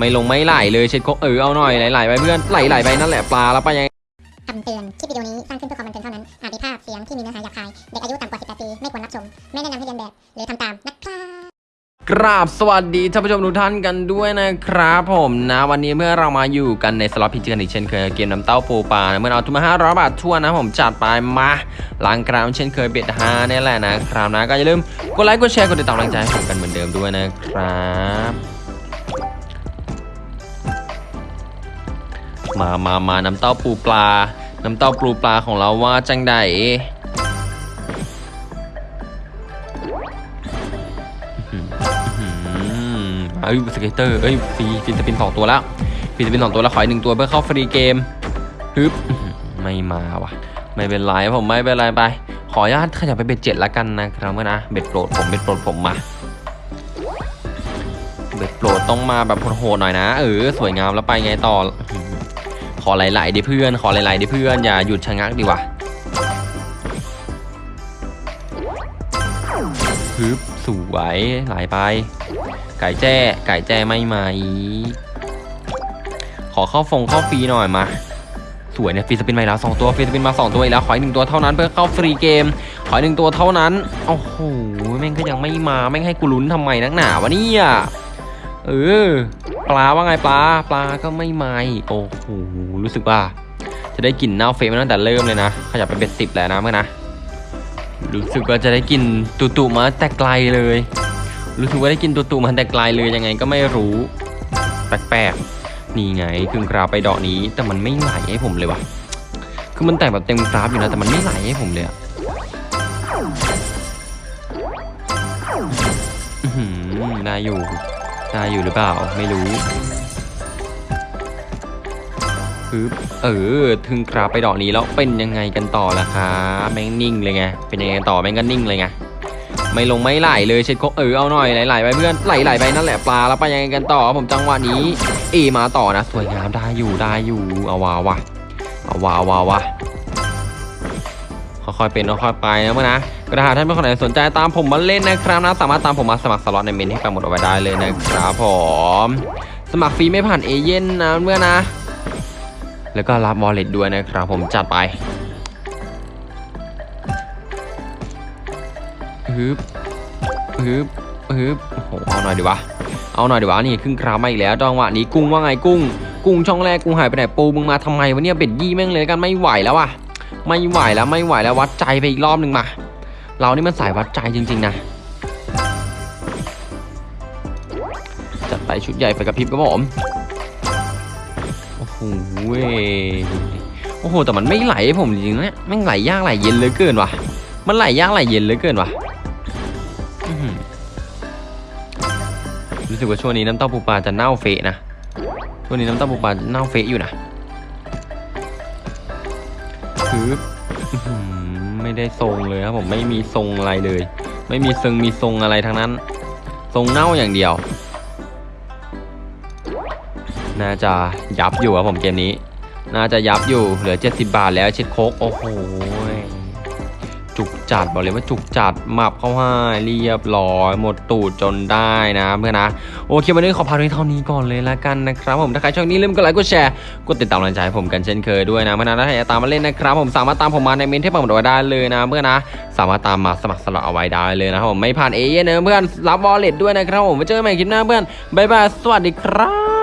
ไม่ลงไม่ไหลเลยเช็ดโคกเออเอาหน่อยไหลๆไปเพื่อนไหลๆไปนั่นแหละปลาแล้วไปยังไงคำเตือน คลิปวิดีโอนี้สร้างขึ้นเพื่อความบันเทิงเท่านั้น อาจมีภาพเสียงที่มีเนื้อหาหยาบคาย เด็กอายุต่ำกว่า 18 ปี ไม่ควรรับชม ไม่แนะนำให้เรียนแบบ หรือทำตามนะครับกราบสวัสดีท่านผู้ชมทุกท่านกันด้วยนะครับผมนะวันนี้เมื่อเรามาอยู่กันในสล็อตพิจิกันอีกเช่นเคยเกมน้ำเต้าปูปลาเมื่อเอาทุนมา500บาททั่วนนะผมจัดไปมาล้างกรามเช่นเคยเบ็ดฮาเนี่ยแหละนะครับนะก็อย่าลืมกดไลค์กดแชร์กดติดตามกำลังใจให้ผมกันเหมือนเดิมด้วยนะครับ มามามาน้ำเต้าปูปลา น้ำเต้าปูปลาของเราว่าจังไดเอ้ย scatter เอ้ย free free spin สองตัวแล้ว free spin สองตัวแล้วขออีกหนึ่งตัวเพื่อเข้า free game ฮึบไม่มาว่ะ ไม่เป็นไรผมไม่เป็นไรไป ขออนุญาตขยับไป bet เจ็ดละกันนะครับเมื่อนะ bet โปรดผม bet โปรดผมมา bet โปรดต้องมาแบบโหดหน่อยนะเออสวยงามแล้วไปไงต่อ อไหลๆดิเพื่อน ขอไหลๆดิเพื่อน อย่าหยุดชะงักดีกว่าฮึบสวยไหลไป ไก่แจ้ไก่แจ้ไม่มาอีกขอเข้าฟงเข้าฟรีหน่อยมาสวยเนี่ย free spin มาแล้วสองตัว free spin มาสองตัวอีกแล้วขออีกหนึ่งตัวเท่านั้นเพื่อเข้า free game ขออีกหนึ่งตัวเท่านั้นโอ้โหแม่งก็ยังไม่มาแม่งให้กูลุ้นทำไมนักหนาวะเนี่ยเออปลาว่าไงปลาปลาก็ไม่มาโอ้โห รู้สึกว่าจะได้กลิ่นเน่าเฟะมาตั้งแต่เริ่มเลยนะขยับไปเป็นสิบแล้วนะเมื่อนะ รู้สึกว่าจะได้กลิ่นตุตุมาแต่ไกลเลย รู้สึกว่าได้กลิ่นตุตุมาแต่ไกลเลยยังไงก็ไม่รู้แปลกๆนี่ไงครึ่งกราไปดอกนี้ แต่มันไม่ไหลให้ผมเลยวะคือมันแต่งแบบเต็มกราฟอยู่นะแต่มันไม่ไหลให้ผมเลยอะอื้อหือได้อยู่ได้อยู่หรือเปล่าไม่รู้ คือเออ ถึงกราฟไปดอกนี้แล้วเป็นยังไงกันต่อล่ะครับแม่งนิ่งเลยไงเป็นยังไงต่อแม่งก็นิ่งเลยไงไม่ลงไม่ไหลเลยเช็ดโคเออเอาหน่อยไหลๆไปเพื่อนไหลๆไปนั่นแหละปลาแล้วไปยังไงกันต่อผมจังหวะนี้ เอมาต่อนะ สวยงามได้อยู่ได้อยู่เอาวาวะเอาวาวาวะค่อยๆเป็นค่อยๆไปนะเมื่อนะกระดาษท่านเป็นคนไหนสนใจตามผมมาเล่นนะครับนะสามารถตามผมมาสมัครสล็อตในเมนให้กันหมดเอาไว้ได้เลยนะครับผมสมัครฟรีไม่ผ่านเอเย่นนะเมื่อนะ แล้วก็รับวอลเล็ตด้วยนะครับ ผมจัดไปฮึบฮึบฮึบโอ้โหเอาหน่อยดีวะเอาหน่อยดีวะนี่ครึ่งคราวมาอีกแล้วจังหวะนี้กุ้งว่าไงกุ้ง กุ้งช่องแรกกุ้งหายไปไหนปูมึงมาทำไมวะเนี่ยเบ็ดยี่แม่งเลยกันไม่ไหวแล้วอะไม่ไหวแล้วไม่ไหวแล้ววัดใจไปอีกรอบหนึ่งมา เรานี่มันสายวัดใจจริง ๆ นะจัดไปชุดใหญ่ไปกับพริบครับผม โอ้โหเว้ยโอ้โห แต่มันไม่ไหลให้ผมจริงๆนะแม่ไหลยากไหลเย็นเหลือเกินว่ะ มันไหลยากไหลเย็นเหลือเกินว่ะรู้สึกว่าช่วงนี้น้ำเต้าปูปลาจะเน่าเฟะนะ ช่วงนี้น้ำเต้าปูปลาเน่าเฟะอยู่นะคืออื้อหือไม่ได้ทรงเลยครับผมไม่มีทรงอะไรเลย ไม่มีทรงมีทรงอะไรทั้งนั้น ทรงเน่าอย่างเดียว น่าจะยับอยู่ครับผมเกมนี้ น่าจะยับอยู่เหลือ 70 บาทแล้วเช็ดโคกโอ้โหจุกจัดบอกเลยว่าจุกจัดหมับเข้าให้เรียบร้อย หมดตูดจนได้นะเพื่อนนะ โอเควันนี้ขอพาไปเท่านี้ก่อนเลยละกันนะครับผมถ้าใครชอบนี้ลืมกดไลค์กดแชร์กดติดตามกำลังใจให้ผมกันเช่นเคยด้วยนะเพื่อนนะถ้าอยากตามมาเล่นนะครับผมสามารถตามผมมาในเมนที่ผมบอกได้เลยนะเพื่อนนะสามารถตามมาสมัครสล็อตเอาไว้ได้เลยนะครับผมไม่ผ่านเอเย่นนะเพื่อนรับวอลเล็ตด้วยนะครับผมไว้เจอกันใหม่คลิปหน้าเพื่อนบ๊ายบายสวัสดีครับ